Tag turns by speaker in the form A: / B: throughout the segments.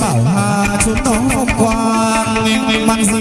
A: bảo hà chúng nó phong quang mang rừng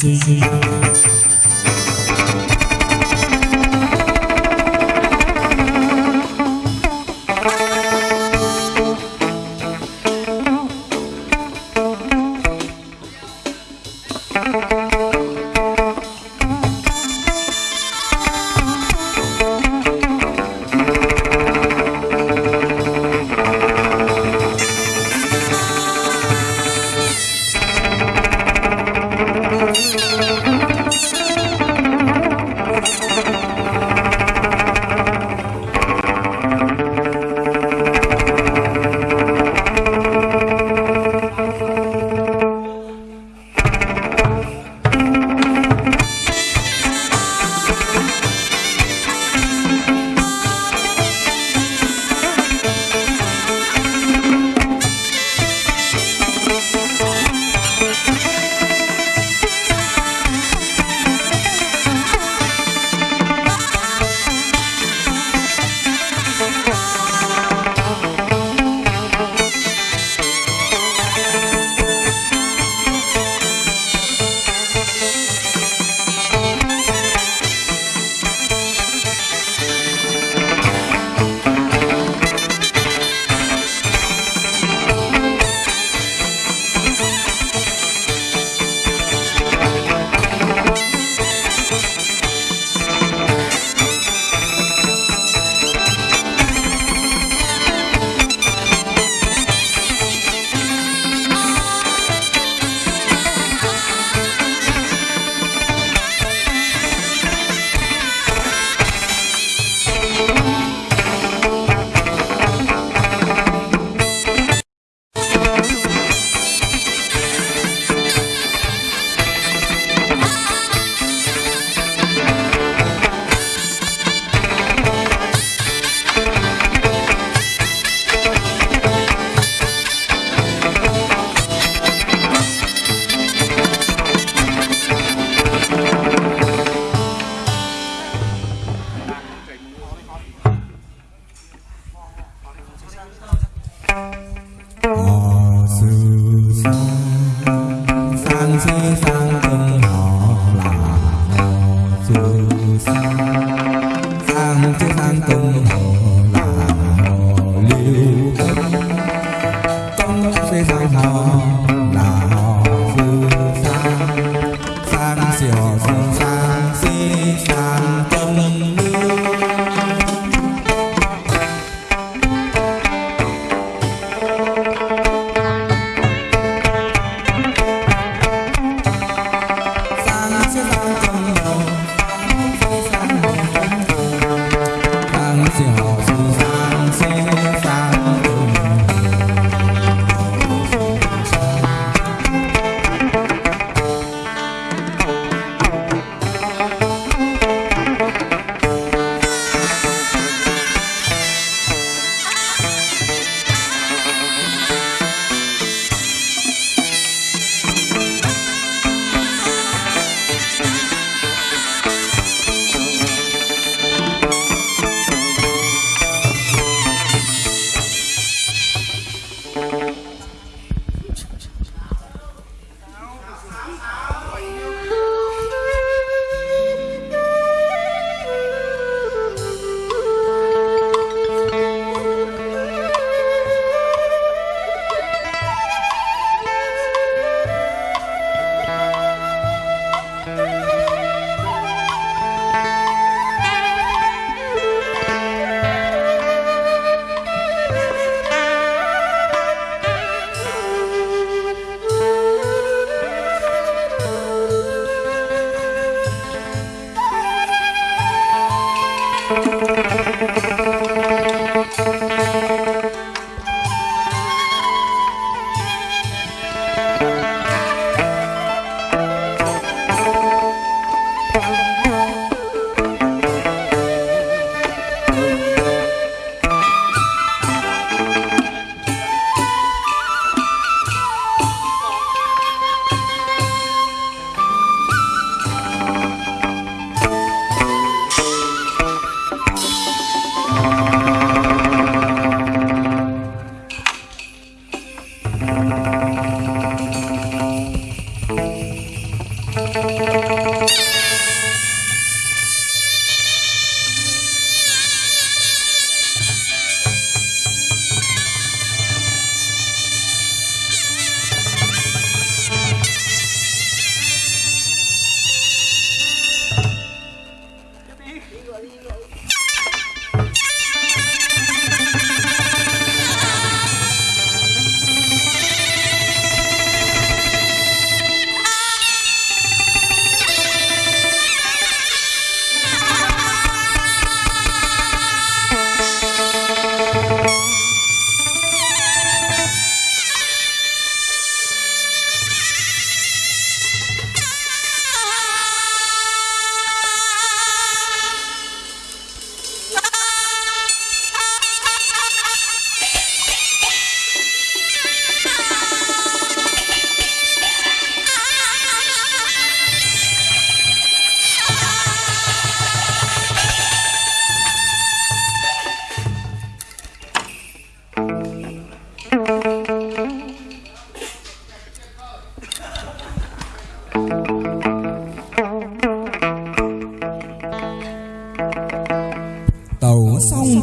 A: see.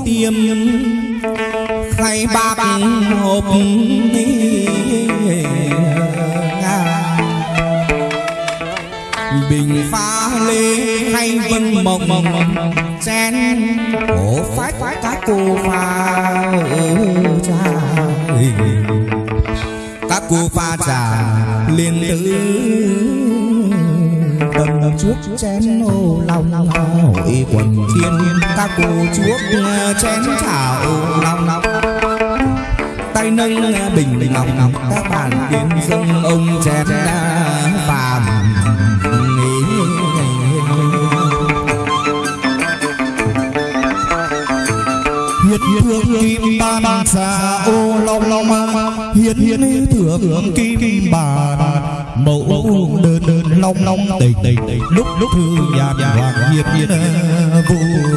A: Tiêm khay bạc hộp bình pha lê hay vân mộng, chén cổ phách các cô pha trà các cô pha trà liên tứ Ờ, chuốc chén ô long hội quần thiên các cô chuốc chén trà ô long tay nâng bình ngọc các bạn tiên dâng ông chén phàm
B: Hiết thương kim ban xa ô long long Hiết hiết thượng kim bàn Mẫu đơn đơn long long tình Lúc lúc thư nhàn hoàng hiết hiết vui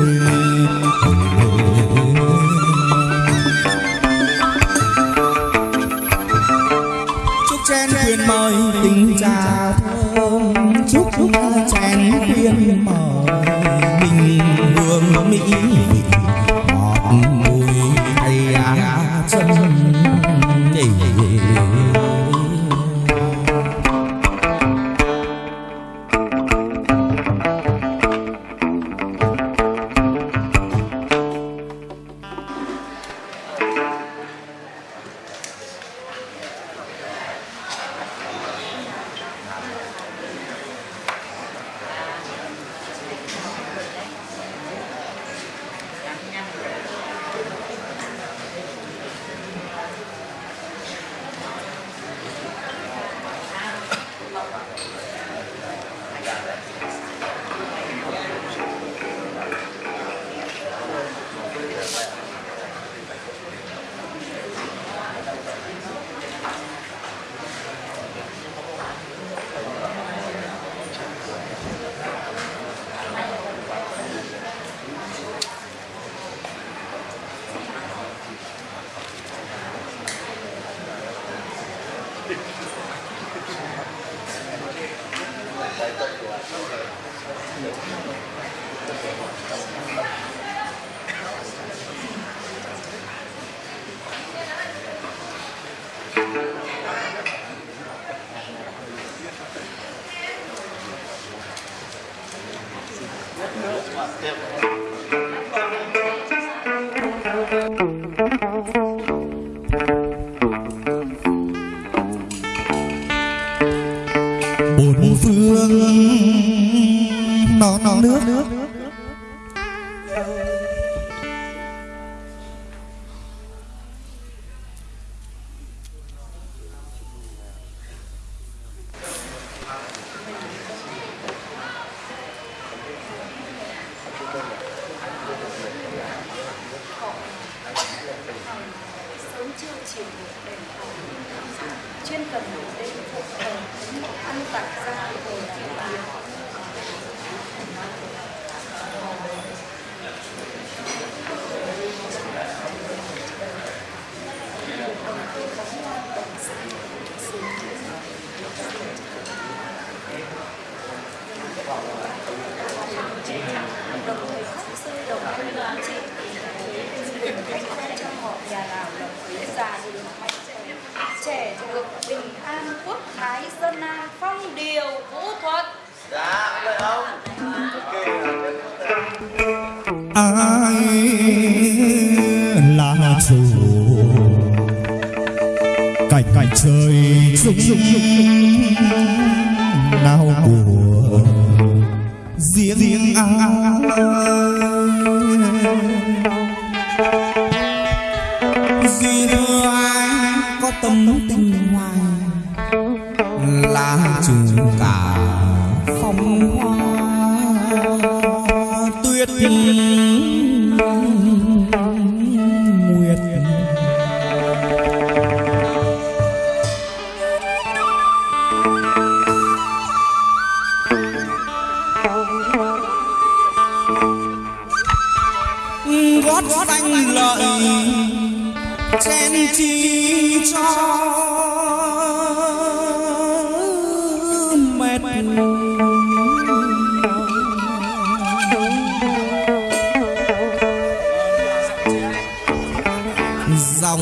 A: Yep. sớm trưa chiều một đèn thờ chuyên
C: cần đêm phụ ờ, thờ ăn tặng ra thờ Thank you trẻ trẻ được bình an quốc thái dân an phong điều vũ thuật
D: dạ vậy không
B: ai là chủ? Cảnh cảnh trời. Riêng
A: gót xanh lợi chen chi cho. Mệt dòng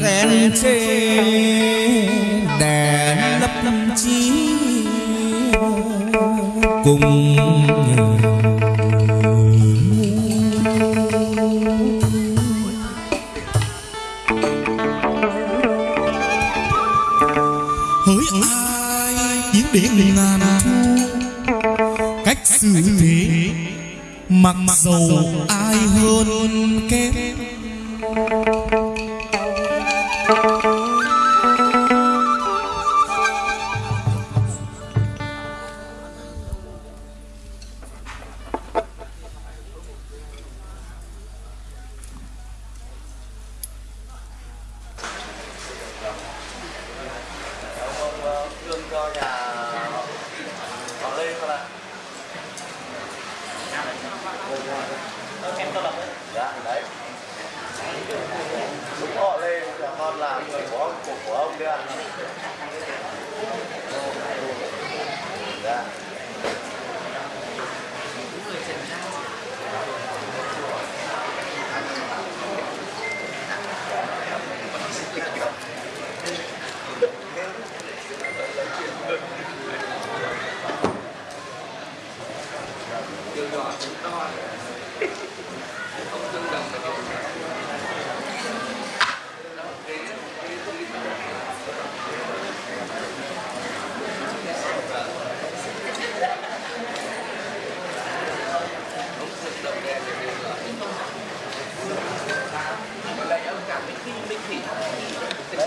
A: khen chê đè lấp chi. Cùng
B: ngàn thu cách xử thế mặc dầu ai hơn kém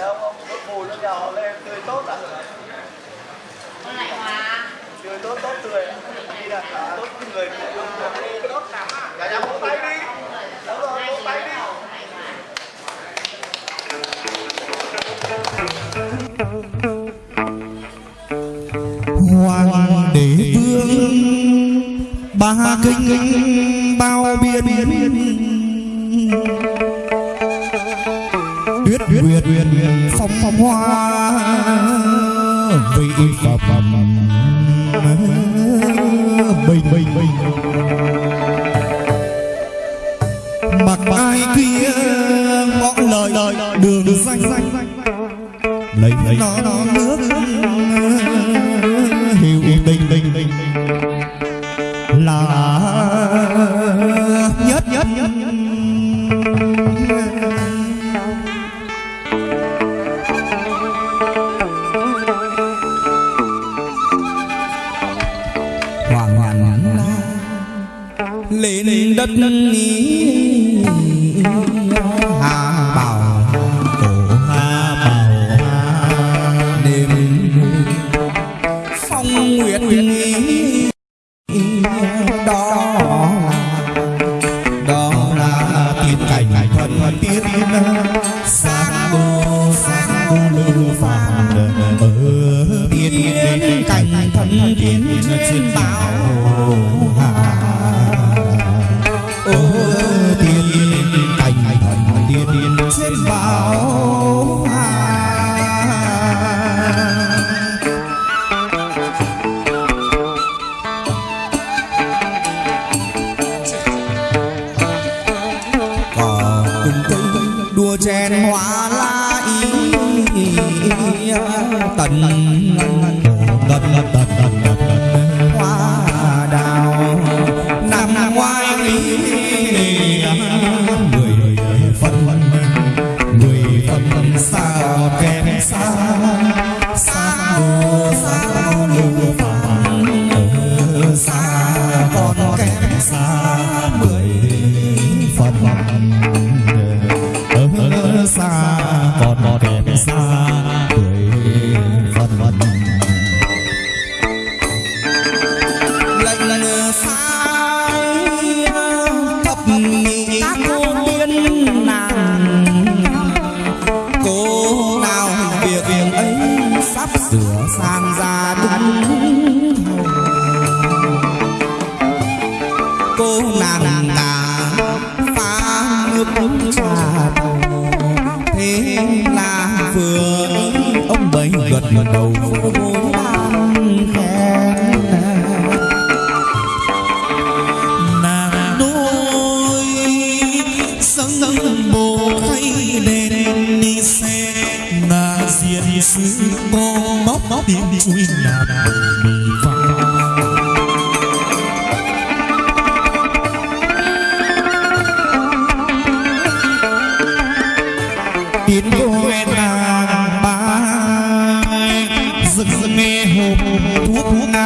D: không ông nhà họ lên tươi tốt à?
C: Con lại hòa
D: tươi tốt tốt tươi ạ. đi là tốt người tốt lắm à cả nhà vỗ tay đi. Đúng rồi vỗ tay đi.
B: Hoàng đế vương ba kinh bao biên tuyết nguyệt phong phong hoa vị phẩm. Bình bình bình. Mặc ai kia ngõ lời lời đường danh danh lấy lấy. Nó nó, nước. Hiểu tình
A: lên đất ý đua chén hoa la ý tần tần tần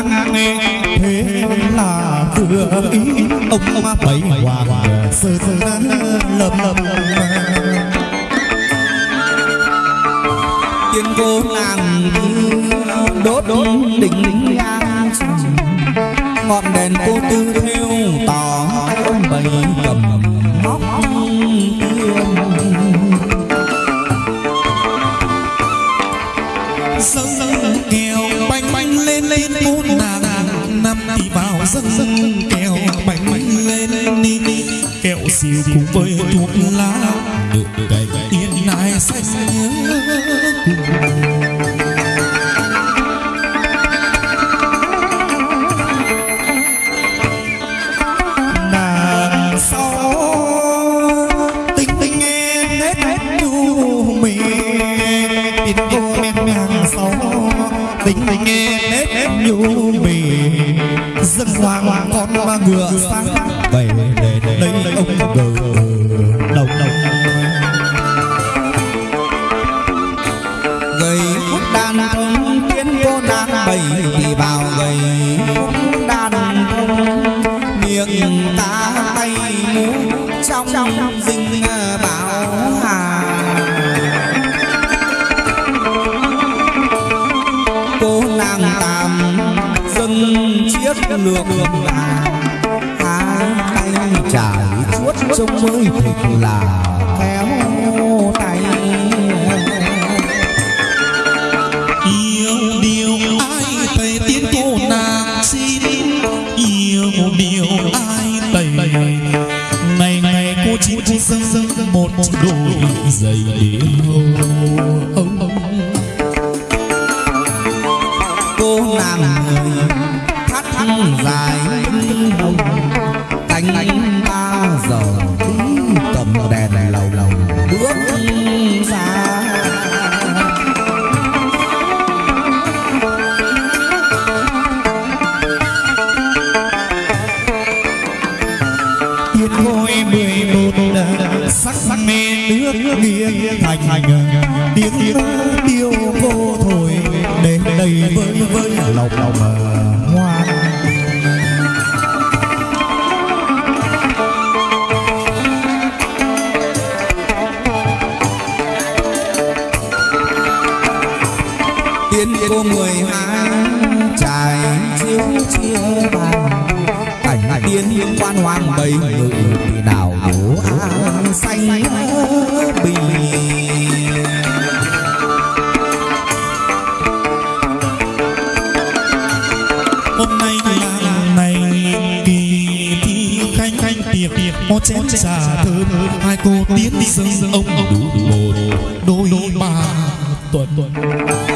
A: ngang nghe thế là vừa ý ông ông bảy hoàng sơn lầm lầm tiên cô nàng đốt đốt đỉnh ngọn đèn cô tư theo tỏ ông bảy cầm móc
E: bốn nàng năm thì vào dâng dâng kẹo bánh lên đi đi kẹo xìu cùng với thuốc lá, được đây yên nài xanh
A: cùng sông mới thật là nước nghiêng thành tiếng tiêu cô thôi, đến đây với với lòng lòng But. button.